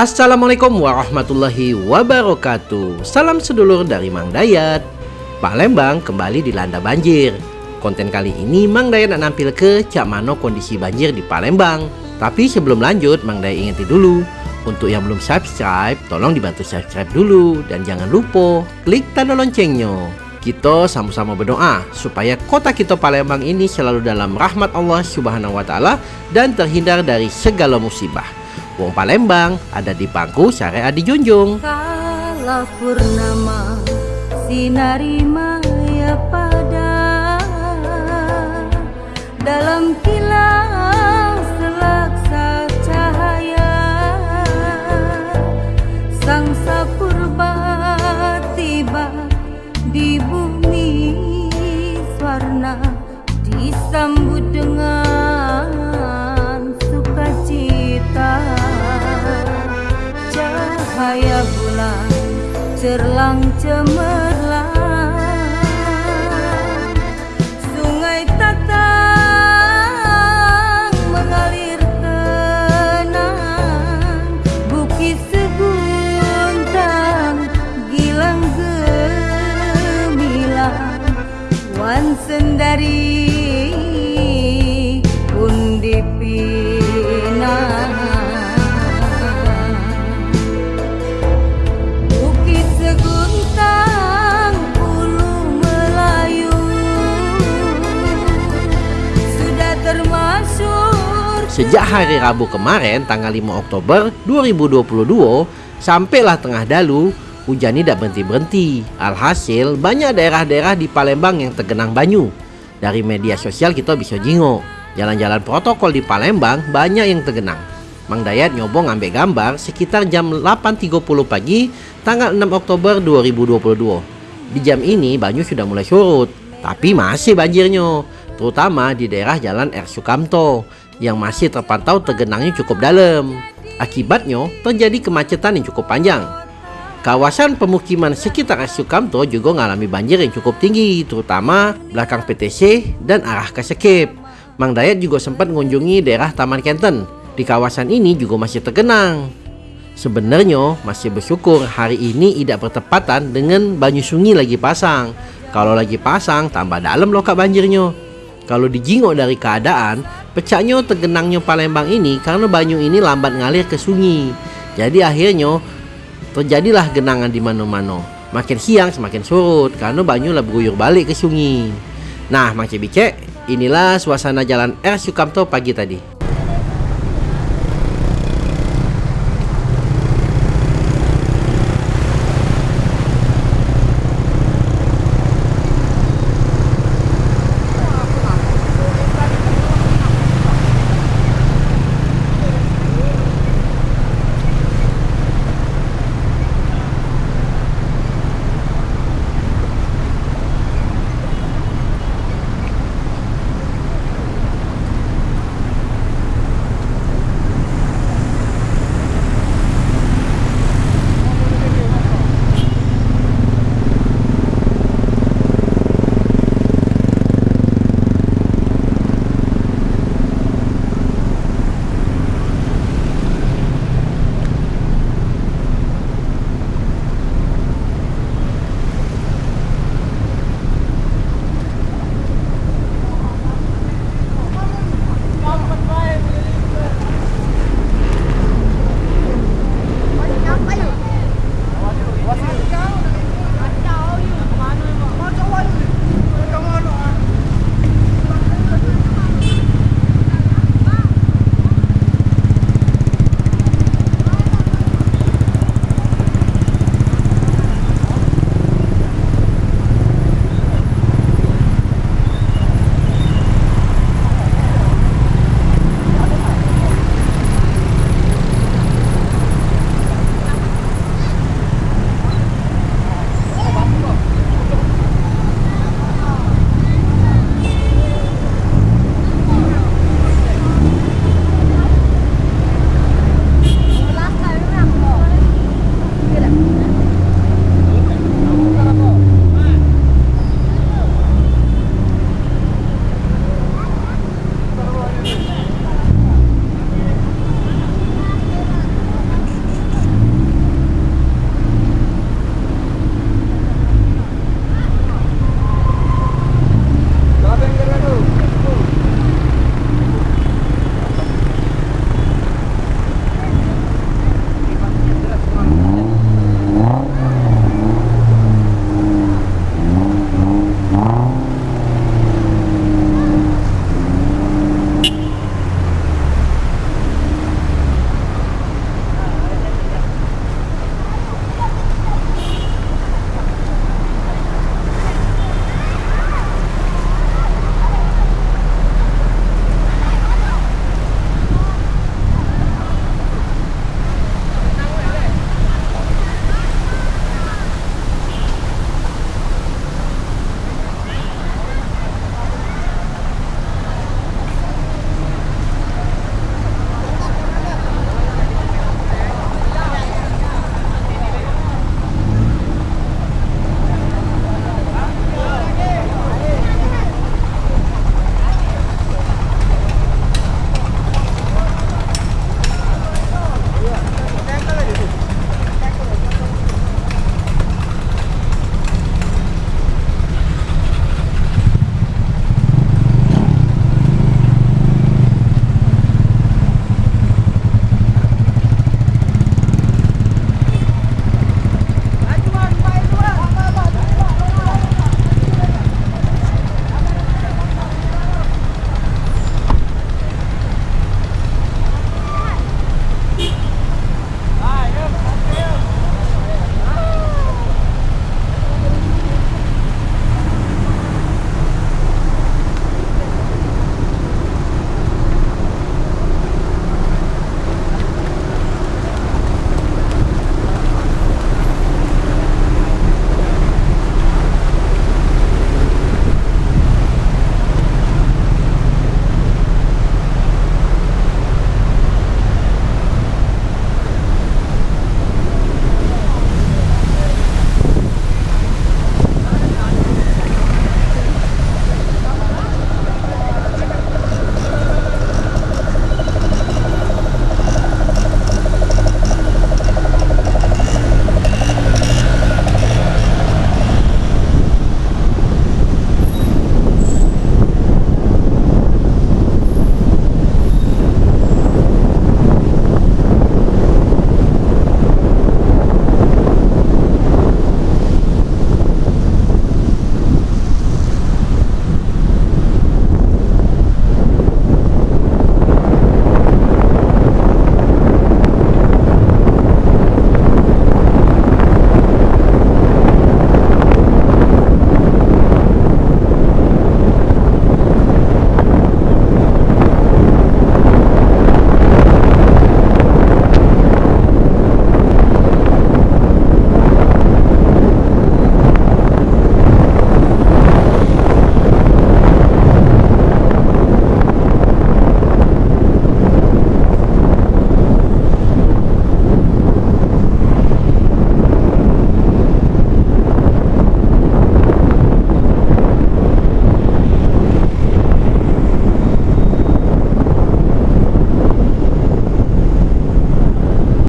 Assalamualaikum warahmatullahi wabarakatuh. Salam sedulur dari Mang Dayat. Palembang kembali dilanda banjir. Konten kali ini Mang Dayat nampil ke Cak Mano kondisi banjir di Palembang Tapi sebelum lanjut Mang Dayat ingetin dulu. Untuk yang belum subscribe Tolong dibantu subscribe dulu. Dan jangan lupa klik tanda loncengnya. Kita sama-sama berdoa supaya kota kita Palembang ini selalu dalam rahmat Allah Subhanahu wa taala dan terhindar dari segala musibah. Wong Palembang ada di bangku syariat dijunjung. Pada dalam cerlang cemerlang sungai tatang mengalir tenang bukit seguntang gilang gemilang wan sendari Sejak hari Rabu kemarin tanggal 5 Oktober 2022 sampailah tengah dalu hujan tidak berhenti-berhenti. Alhasil banyak daerah-daerah di Palembang yang tergenang banyu. Dari media sosial kita bisa jingok. Jalan-jalan protokol di Palembang banyak yang tergenang. Mang Dayat nyobong ngambil gambar sekitar jam 8.30 pagi tanggal 6 Oktober 2022. Di jam ini banyu sudah mulai surut, tapi masih banjirnya, terutama di daerah Jalan R. Sukamto yang masih terpantau tergenangnya cukup dalam. Akibatnya terjadi kemacetan yang cukup panjang. Kawasan pemukiman sekitar. Sukamto juga mengalami banjir yang cukup tinggi, terutama belakang PTC dan arah ke Sekip. Mang Dayat juga sempat mengunjungi daerah Taman Kenten. Di kawasan ini juga masih tergenang. Sebenarnya masih bersyukur hari ini tidak bertepatan dengan banyu sungai lagi pasang. Kalau lagi pasang tambah dalam lokak banjirnya. Kalau dijingok dari keadaan, pecahnya tergenangnya Palembang ini karena banyu ini lambat ngalir ke sungai. Jadi akhirnya terjadilah genangan di mana-mana. Makin siang semakin surut karena banyu lah berguyur balik ke sungai. Nah, Mang Cebicek, inilah suasana jalan R Sukamto pagi tadi.